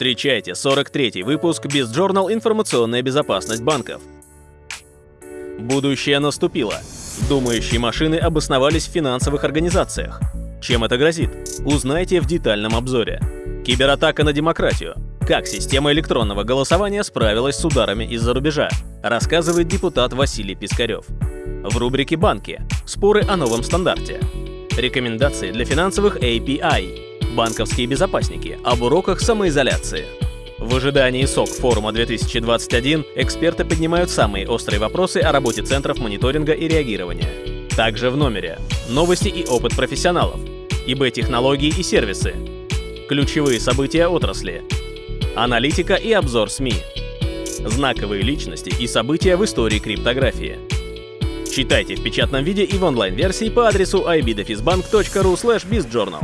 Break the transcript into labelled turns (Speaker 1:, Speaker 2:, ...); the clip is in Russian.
Speaker 1: Встречайте 43-й выпуск BizJournal «Информационная безопасность банков». Будущее наступило. Думающие машины обосновались в финансовых организациях. Чем это грозит? Узнайте в детальном обзоре. Кибератака на демократию. Как система электронного голосования справилась с ударами из-за рубежа, рассказывает депутат Василий Пискарев. В рубрике «Банки» споры о новом стандарте. Рекомендации для финансовых API банковские безопасники, об уроках самоизоляции. В ожидании СОК форума 2021 эксперты поднимают самые острые вопросы о работе центров мониторинга и реагирования. Также в номере новости и опыт профессионалов, ИБ-технологии и сервисы, ключевые события отрасли, аналитика и обзор СМИ, знаковые личности и события в истории криптографии. Читайте в печатном виде и в онлайн-версии по адресу ibdefisbank.ru bizjournal.